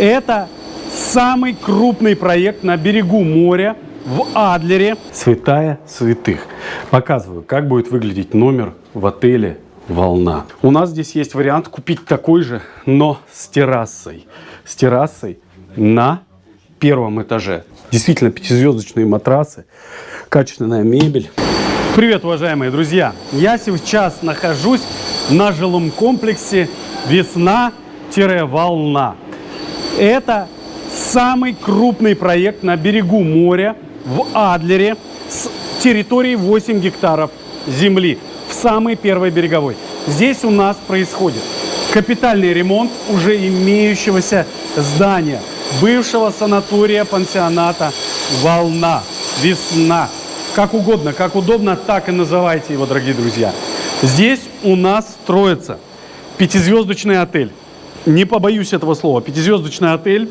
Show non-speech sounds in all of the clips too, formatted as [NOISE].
Это самый крупный проект на берегу моря в Адлере. Святая святых. Показываю, как будет выглядеть номер в отеле «Волна». У нас здесь есть вариант купить такой же, но с террасой. С террасой на первом этаже. Действительно пятизвездочные матрасы, качественная мебель. Привет, уважаемые друзья! Я сейчас нахожусь на жилом комплексе «Весна-Волна». Это самый крупный проект на берегу моря в Адлере с территорией 8 гектаров земли в самой первой береговой. Здесь у нас происходит капитальный ремонт уже имеющегося здания, бывшего санатория пансионата «Волна», «Весна». Как угодно, как удобно, так и называйте его, дорогие друзья. Здесь у нас строится пятизвездочный отель. Не побоюсь этого слова. Пятизвездочный отель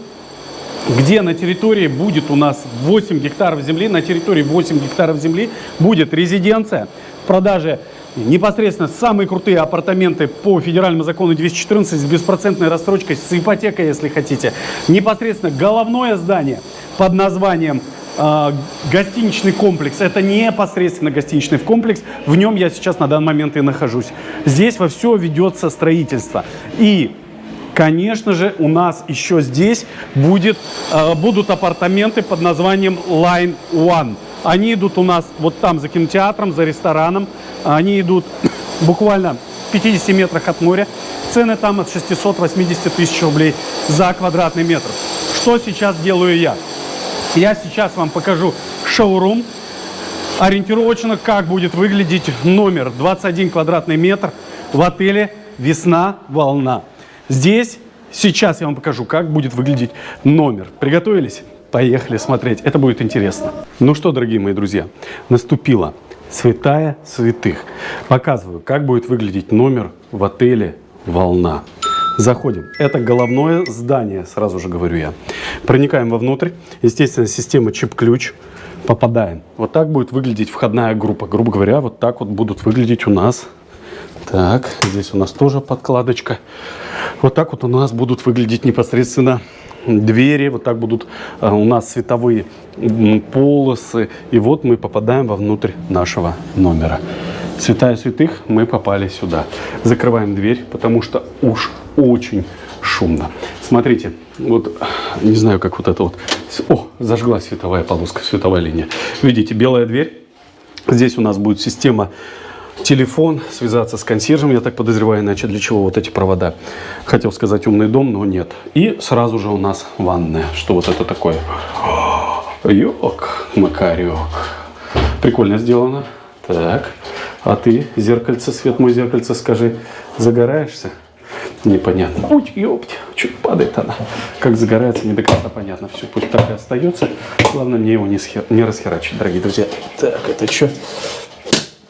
где на территории будет у нас 8 гектаров земли, на территории 8 гектаров земли будет резиденция в продаже непосредственно самые крутые апартаменты по федеральному закону 214 с беспроцентной рассрочкой, с ипотекой, если хотите. Непосредственно головное здание под названием э, гостиничный комплекс. Это непосредственно гостиничный комплекс. В нем я сейчас на данный момент и нахожусь. Здесь во все ведется строительство. И Конечно же, у нас еще здесь будет, э, будут апартаменты под названием Line One. Они идут у нас вот там за кинотеатром, за рестораном. Они идут [COUGHS] буквально в 50 метрах от моря. Цены там от 680 тысяч рублей за квадратный метр. Что сейчас делаю я? Я сейчас вам покажу шоурум. Ориентировочно, как будет выглядеть номер 21 квадратный метр в отеле «Весна-Волна». Здесь сейчас я вам покажу, как будет выглядеть номер. Приготовились? Поехали смотреть. Это будет интересно. Ну что, дорогие мои друзья, наступила святая святых. Показываю, как будет выглядеть номер в отеле «Волна». Заходим. Это головное здание, сразу же говорю я. Проникаем вовнутрь. Естественно, система чип-ключ. Попадаем. Вот так будет выглядеть входная группа. Грубо говоря, вот так вот будут выглядеть у нас так, здесь у нас тоже подкладочка. Вот так вот у нас будут выглядеть непосредственно двери. Вот так будут а, у нас световые полосы. И вот мы попадаем вовнутрь нашего номера. Святая святых, мы попали сюда. Закрываем дверь, потому что уж очень шумно. Смотрите, вот не знаю, как вот это вот. О, зажгла световая полоска, световая линия. Видите, белая дверь. Здесь у нас будет система телефон, связаться с консьержем, я так подозреваю, иначе для чего вот эти провода. Хотел сказать умный дом, но нет. И сразу же у нас ванная. Что вот это такое? Йок, макарек. Прикольно сделано. Так, а ты, зеркальце, свет мой зеркальце, скажи, загораешься? Непонятно. Ой, ёпть, чуть падает она. Как загорается, не до конца понятно. Все, пусть так и остается. Главное, мне его не, схер... не расхерачить, дорогие друзья. Так, это что?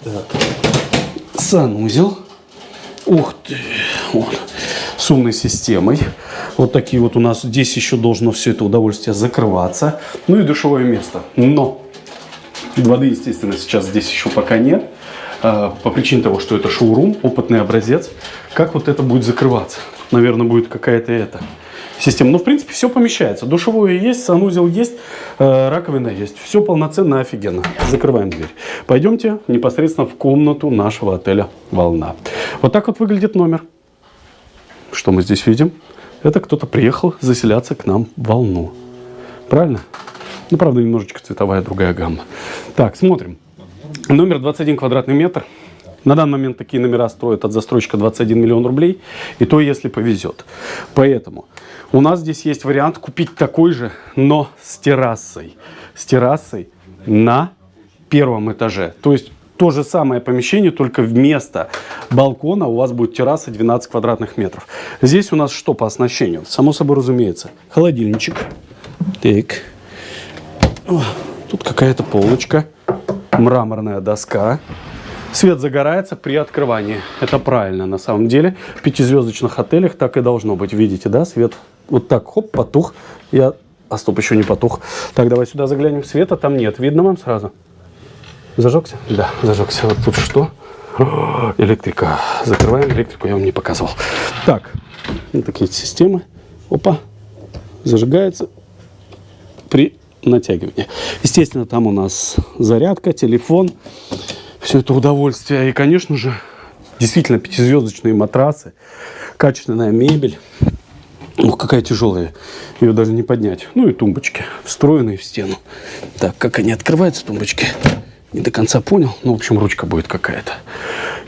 Так санузел. Ух ты, вот, с умной системой. Вот такие вот у нас здесь еще должно все это удовольствие закрываться. Ну и душевое место. Но воды, естественно, сейчас здесь еще пока нет. А, по причине того, что это шоурум, опытный образец. Как вот это будет закрываться? Наверное, будет какая-то это система. Но, в принципе, все помещается. Душевое есть, санузел есть, э, раковина есть. Все полноценно, офигенно. Закрываем дверь. Пойдемте непосредственно в комнату нашего отеля «Волна». Вот так вот выглядит номер. Что мы здесь видим? Это кто-то приехал заселяться к нам в «Волну». Правильно? Ну, правда, немножечко цветовая другая гамма. Так, смотрим. Номер 21 квадратный метр. На данный момент такие номера строят от застройщика 21 миллион рублей. И то, если повезет. Поэтому у нас здесь есть вариант купить такой же, но с террасой. С террасой на первом этаже. То есть то же самое помещение, только вместо балкона у вас будет терраса 12 квадратных метров. Здесь у нас что по оснащению? Само собой разумеется. Холодильничек. Так. Тут какая-то полочка. Мраморная доска. Свет загорается при открывании. Это правильно на самом деле. В пятизвездочных отелях так и должно быть. Видите, да? Свет вот так, хоп, потух. Я... А стоп, еще не потух. Так, давай сюда заглянем. Света там нет. Видно вам сразу? Зажегся? Да, зажегся. Вот тут что? О, электрика. Закрываем электрику, я вам не показывал. Так, вот такие системы. Опа. зажигается при натягивании. Естественно, там у нас зарядка, телефон, все это удовольствие. И, конечно же, действительно пятизвездочные матрасы, качественная мебель. Ух, какая тяжелая. Ее даже не поднять. Ну и тумбочки, встроенные в стену. Так, как они открываются, тумбочки? Не до конца понял. Ну, в общем, ручка будет какая-то.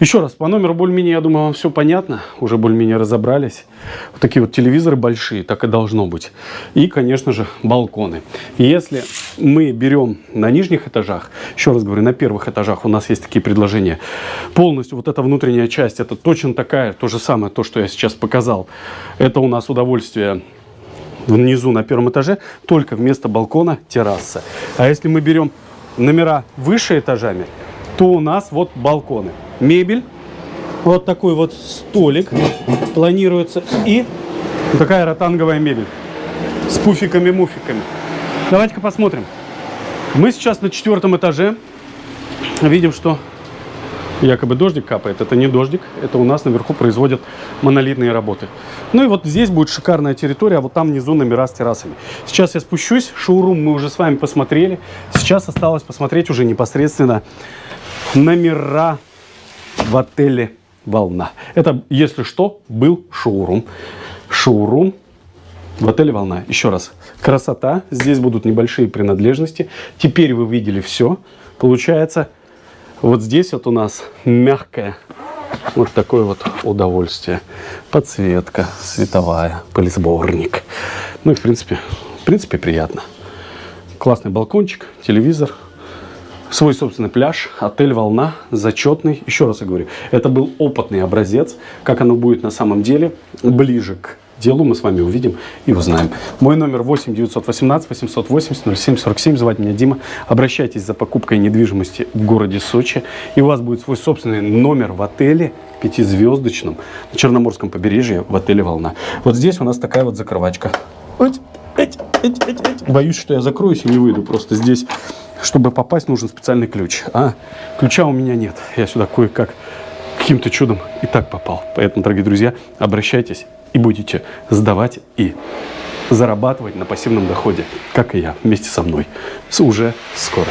Еще раз, по номеру более-менее, я думаю, вам все понятно. Уже более-менее разобрались. Вот такие вот телевизоры большие, так и должно быть. И, конечно же, балконы. Если мы берем на нижних этажах, еще раз говорю, на первых этажах у нас есть такие предложения. Полностью вот эта внутренняя часть, это точно такая, то же самое, то, что я сейчас показал. Это у нас удовольствие внизу на первом этаже, только вместо балкона терраса. А если мы берем номера выше этажами, то у нас вот балконы. Мебель, вот такой вот столик планируется и такая ротанговая мебель с пуфиками-муфиками. Давайте-ка посмотрим. Мы сейчас на четвертом этаже. Видим, что якобы дождик капает. Это не дождик, это у нас наверху производят монолитные работы. Ну и вот здесь будет шикарная территория, а вот там внизу номера с террасами. Сейчас я спущусь, шоурум мы уже с вами посмотрели. Сейчас осталось посмотреть уже непосредственно номера в отеле «Волна». Это, если что, был шоурум. Шоурум в отеле «Волна». Еще раз, красота. Здесь будут небольшие принадлежности. Теперь вы видели все. Получается, вот здесь вот у нас мягкое вот такое вот удовольствие. Подсветка световая, пылесборник. Ну и в принципе, в принципе приятно. Классный балкончик, телевизор, свой собственный пляж, отель «Волна», зачетный. Еще раз я говорю, это был опытный образец. Как оно будет на самом деле, ближе к делу мы с вами увидим и узнаем. Мой номер 8 918 880 0747. Звать меня Дима. Обращайтесь за покупкой недвижимости в городе Сочи. И у вас будет свой собственный номер в отеле пятизвездочном на Черноморском побережье в отеле «Волна». Вот здесь у нас такая вот закрывачка. Боюсь, что я закроюсь и не выйду. Просто здесь, чтобы попасть, нужен специальный ключ. А ключа у меня нет. Я сюда кое-как каким-то чудом и так попал. Поэтому, дорогие друзья, обращайтесь и будете сдавать и зарабатывать на пассивном доходе, как и я, вместе со мной. Уже скоро.